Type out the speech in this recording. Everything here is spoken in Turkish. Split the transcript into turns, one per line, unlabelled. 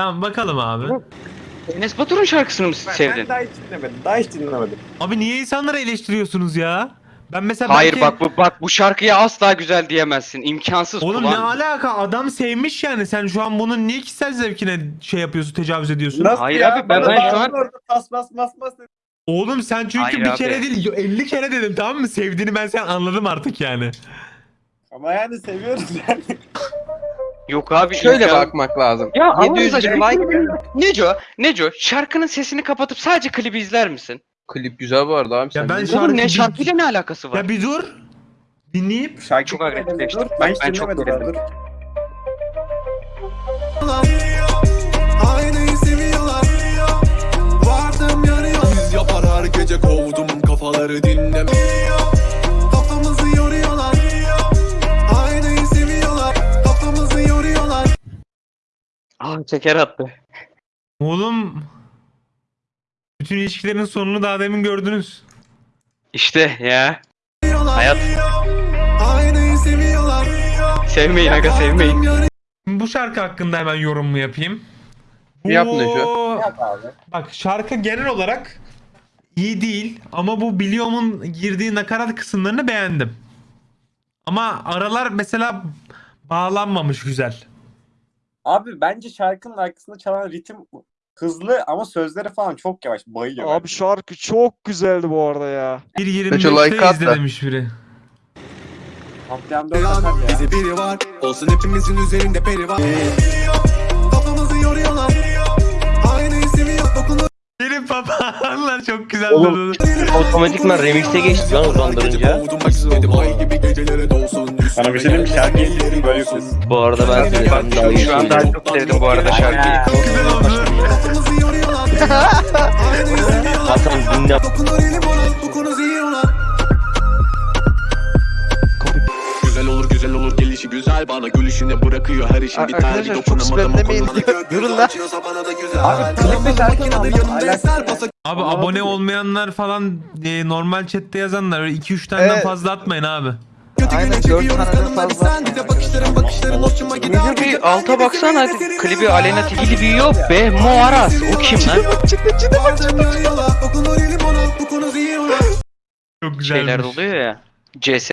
Tamam bakalım abi.
Enes Batur'un şarkısını mı
Ben,
sevdin?
ben daha hiç dinlemedim. Daha hiç dinlemedim.
Abi niye insanları eleştiriyorsunuz ya? Ben mesela
Hayır
belki-
bak bu bak bu şarkıya asla güzel diyemezsin. İmkansız.
Oğlum
kulağın-
ne alaka adam sevmiş yani sen şu an bunun niye kişisel zevkine şey yapıyorsun tecavüz ediyorsun?
Nasıl
Hayır
ya?
abi, ben- ben şu an-
orada Tas bas bas bas.
Oğlum sen çünkü
Hayır
bir
abi.
kere değil 50 kere dedim tamam mı? Sevdiğini ben sen anladım artık yani.
Ama yani seviyoruz yani.
Yok abi.
Şöyle
imkan-
bakmak lazım.
Ya
700
Allah
bin like
Neco, Neco şarkının sesini kapatıp sadece klibi izler misin?
klip güzel bu arada abi.
Ya ben Şarkı
Oğlum ne şarkıyla ne alakası var?
Ya bir dur. Dinleyip
Şarkı
Çok agresifleştim.
Ben
Ben çok gerildim.
Aynayı seviyorlar Vardım yanıyor Biz yapar her gece kovdum kafaları dinleme
Aa şeker attı.
oğlum bütün ilişkilerin sonunu daha demin gördünüz.
İşte ya. Hayat. Sevmeyin aga sevmeyin.
Bu şarkı hakkında hemen yorumumu yapayım.
Yap
Bu-
Neco.
Yap abi.
Bak şarkı genel olarak iyi değil ama bu Biliom'un girdiği nakarat kısımlarını beğendim. Ama aralar mesela bağlanmamış güzel.
Abi bence şarkının arkasında çalan ritim hızlı ama sözleri falan çok yavaş. Bayıyor.
Abi şarkı çok güzeldi bu arada ya.
Bir 25'te
like at
izle
da.
demiş biri.
Atar ya.
Bizi biri var Olsun hepimizin üzerinde peri var Kafamızı yoruyorlar Aynayı seviyor dokunur
Benim papağanlar çok güzel
Oğlum,
durdu.
Otomatikman remix'e geçti lan uzandırınca.
Sana bir şey diyeyim mi? Şarkıyı dinledim böyle yapıyorsun.
Bu arada ben söylesem daha iyi
şu an daha çok sevdim bu arada şarkıyı.
Hasan dinle.
Güzel olur güzel olur gelişi güzel bana gülüşüne bırakıyor her işin bir
çok
dokunamadım o konuda
Yürün lan.
Abi, klipte
Abi abone olmayanlar falan e, normal chatte yazanlar öyle 2-3 taneden
Evet.
fazla atmayın abi.
Aynen, dört
kadınları
fazla.
sen Bize bakışların bakışların hoşuma gider
Neco bir alta baksana hadi. Klibi Aleyna Tilki yok be. Mo Aras. O kim lan?
Çok güzelmiş.
Şeyler oluyor ya. CS